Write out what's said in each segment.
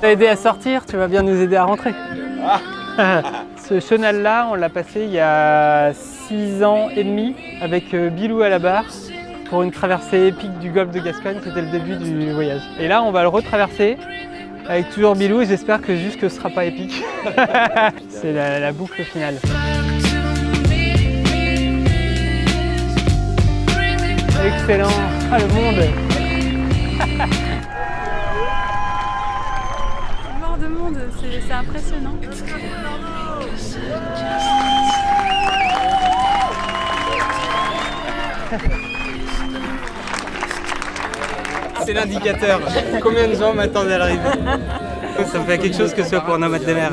T'as aidé à sortir, tu vas bien nous aider à rentrer. Ce chenal-là, on l'a passé il y a 6 ans et demi avec euh, Bilou à la barre pour une traversée épique du golfe de Gascogne. C'était le début du voyage. Et là, on va le retraverser avec toujours Bilou et j'espère que juste que ce sera pas épique. C'est la, la boucle finale. Excellent Ah le monde De monde, c'est impressionnant. C'est l'indicateur. Combien de gens m'attendent à l'arrivée? Ça me fait quelque chose que ce soit pour un nomade de mer.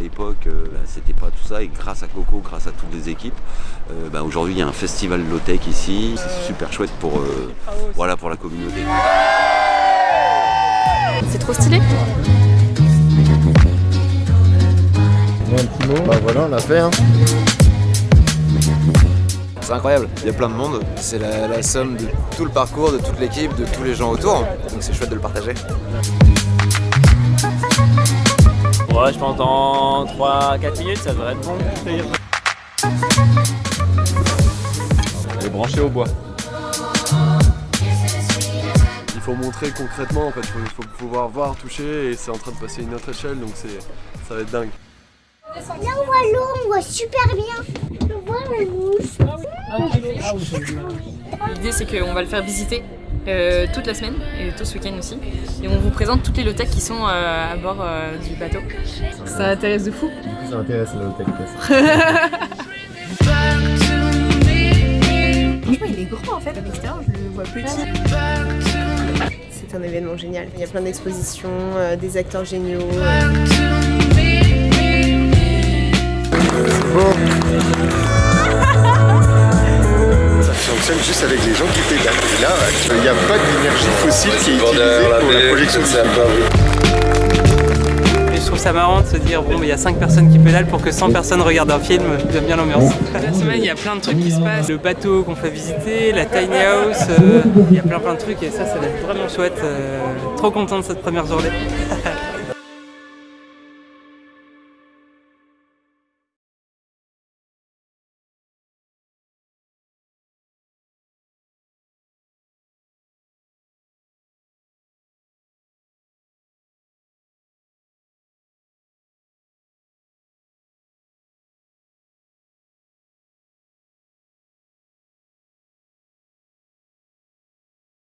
L'époque, euh, bah, c'était pas tout ça. Et grâce à Coco, grâce à toutes les équipes, euh, bah, aujourd'hui il y a un festival low-tech ici. C'est super chouette pour, euh, voilà, pour la communauté. C'est trop stylé. Bah voilà, on l'a fait. Hein. C'est incroyable, il y a plein de monde. C'est la, la somme de tout le parcours, de toute l'équipe, de tous les gens autour. Donc c'est chouette de le partager. Ouais, je pense dans 3-4 minutes, ça devrait être bon. On est branché au bois. Il faut montrer concrètement en fait, il faut, faut pouvoir voir, toucher et c'est en train de passer à une autre échelle donc c'est ça va être dingue. Là on voit l'eau, on voit super bien. On voit la mousse. L'idée c'est qu'on va le faire visiter euh, toute la semaine et tout ce week-end aussi. Et on vous présente toutes les low qui sont euh, à bord euh, du bateau. Ça intéresse de fou. Ça intéresse la hôtel. Franchement, il est grand en fait. À l'extérieur, je le vois petit. C'est un événement génial. Il y a plein d'expositions, euh, des acteurs géniaux. euh. Fonctionne juste avec les gens qui pédalent. Et là, il n'y a pas d'énergie fossile qui est utilisée pour la projection Et je trouve ça marrant de se dire, bon, mais il y a 5 personnes qui pédalent pour que 100 personnes regardent un film, j'aime bien l'ambiance. La semaine, il y a plein de trucs qui se passent. Le bateau qu'on fait visiter, la tiny house, euh, il y a plein plein de trucs et ça, ça va être vraiment chouette. euh, trop content de cette première journée.